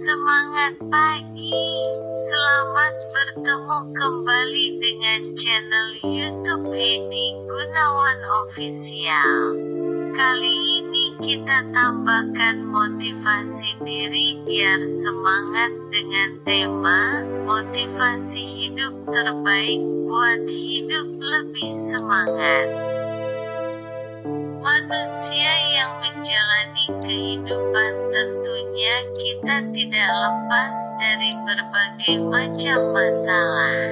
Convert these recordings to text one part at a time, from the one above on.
Semangat pagi, selamat bertemu kembali dengan channel YouTube Edi Gunawan Official. Kali ini kita tambahkan motivasi diri biar semangat dengan tema motivasi hidup terbaik buat hidup lebih semangat. Manusia yang menjalani kehidupan tentunya kita tidak lepas dari berbagai macam masalah.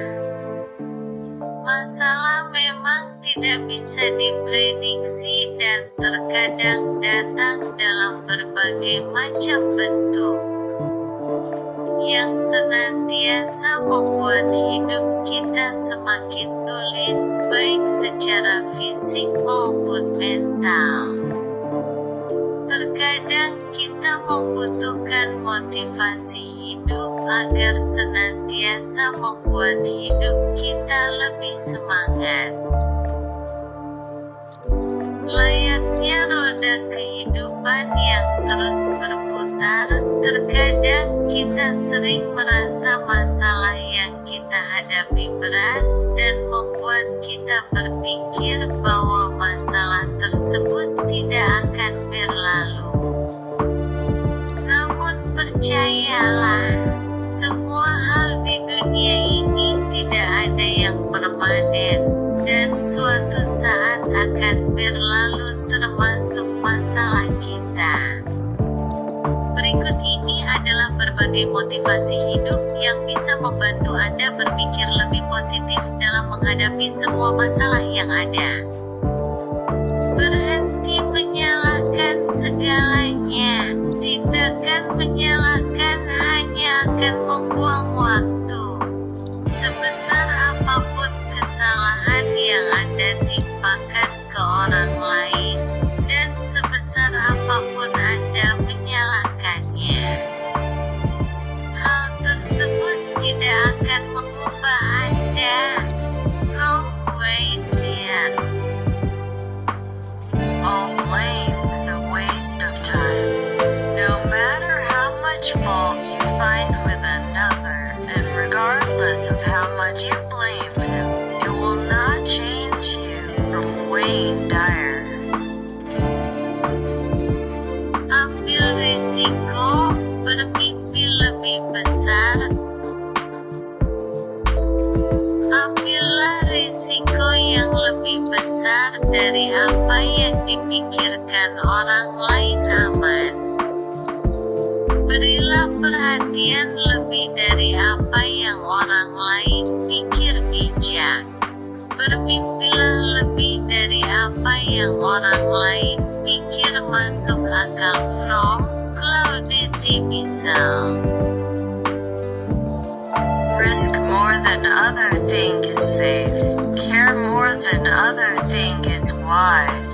Masalah memang tidak bisa diprediksi dan terkadang datang dalam berbagai macam bentuk yang senantiasa membuat hidup kita semakin sulit, baik secara fisik maupun mental. Terkadang kita membutuhkan motivasi hidup agar senantiasa membuat hidup kita lebih semangat. Layaknya roda kehidupan yang terus berputar, terkadang kita sering merasa masalah yang kita hadapi berat, dan membuat kita berpikir bahwa masalah tersebut tidak akan berlalu. Namun percayalah, semua hal di dunia ini tidak ada yang permanen, dan suatu saat akan berlalu termasuk masalah kita. Berikut ini adalah berbagai motivasi hidup yang bisa membantu Anda berpikir lebih positif menghadapi semua masalah yang ada. Berhenti menyalahkan segalanya. Tindakan menyalahkan hanya akan membuang Berilah perhatian lebih dari apa yang orang lain pikir bijak. Bermimpilah lebih dari apa yang orang lain pikir masuk akal from Claudette Bissell. Risk more than other think is safe. Care more than other think is wise.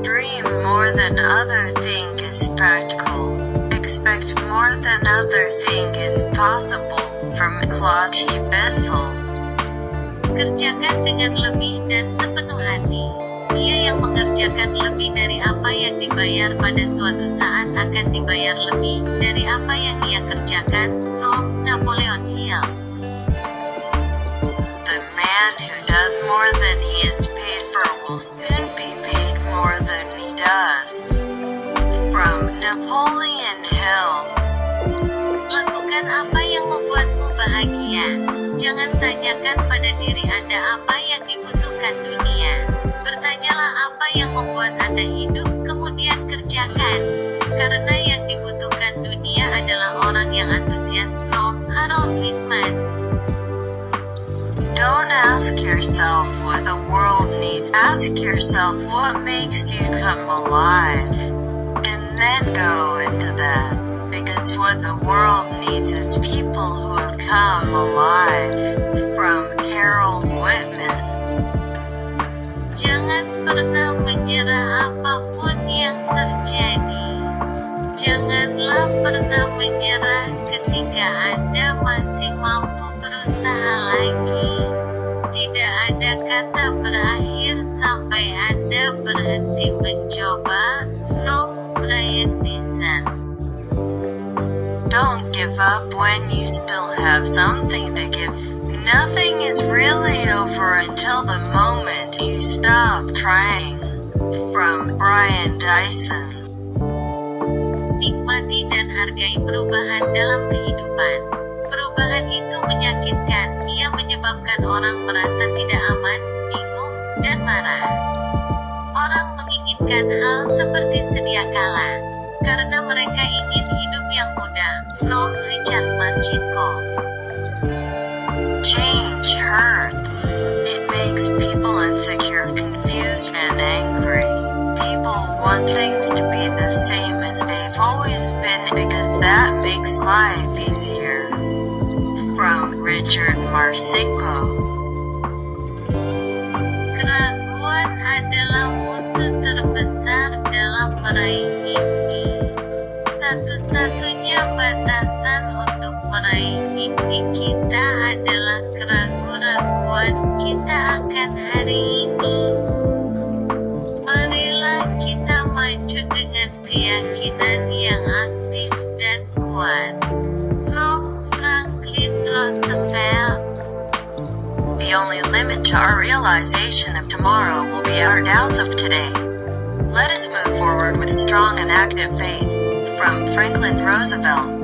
Dream more than other think is practical. More than other think is possible. From Claude Bissell. Kerjakan dengan lebih dan sepenuh hati. Dia yang mengerjakan lebih dari apa yang dibayar pada suatu saat akan dibayar lebih dari apa yang ia kerjakan. Napoleon Hill. Jangan tanyakan pada diri Anda apa yang dibutuhkan dunia. Bertanyalah apa yang membuat Anda hidup, kemudian kerjakan. Karena yang dibutuhkan dunia adalah orang yang antusias. From Harold Littman. Don't ask yourself what the world needs. Ask yourself what makes you come alive. And then go into that. Because what the world needs is people who have come alive. From Carol Whitman. Jangan pernah menyerah apa pun yang terjadi. Janganlah pernah menyerah ketika Anda masih mampu berusaha lagi. Tidak ada kata berakhir sampai Anda berhenti mencoba. Give up when you still have something to give. Nothing is really over until the moment you stop trying. From Brian Dyson. Nikmati dan hargai perubahan dalam kehidupan. Perubahan itu menyakitkan, ia menyebabkan orang merasa tidak aman, bingung, dan marah. Orang menginginkan hal seperti sedia kala, always been because that makes life easier. From Richard Marcinko. Keraguan adalah musuh terbesar dalam meraih mimpi. Satu-satunya batasan untuk meraih mimpi kita adalah keraguan kita akan The only limit to our realization of tomorrow will be our doubts of today. Let us move forward with strong and active faith. From Franklin Roosevelt.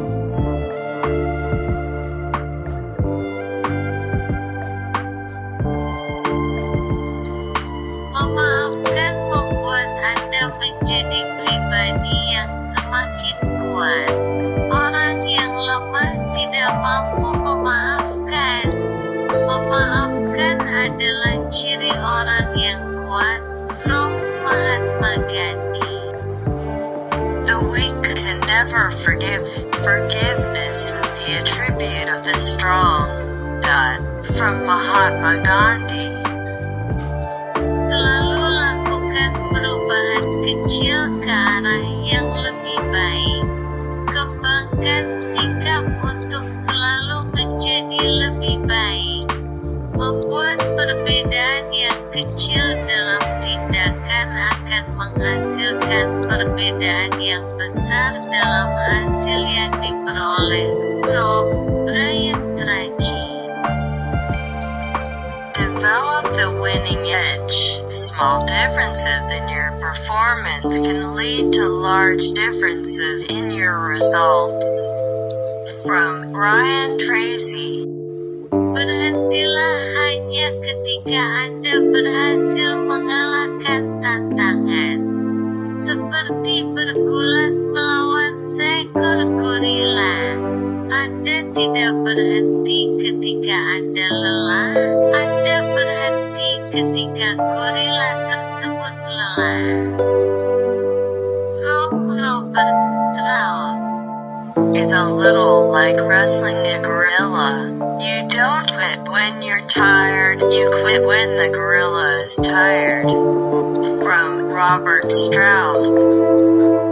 Adalah ciri orang yang kuat. Mahatma Gandhi. The weak can never forgive. Forgiveness is the attribute of the strong. Dot. From Mahatma Gandhi. Yang kecil dalam tindakan akan menghasilkan perbedaan yang besar dalam hasil yang diperoleh. Rob Brian Tracy Develop the winning edge. Small differences in your performance can lead to large differences in your results. From Brian Tracy. Berhentilah hanya ketika Anda berhasil mengalahkan tantangan. Seperti bergulat melawan seekor gorila. Anda tidak berhenti ketika Anda lelah. Anda berhenti ketika gorila tersebut lelah. From Robert Strauss. It's a little like wrestling a gorilla. You don't quit when you're tired, you quit when the gorilla is tired. From Robert Strauss.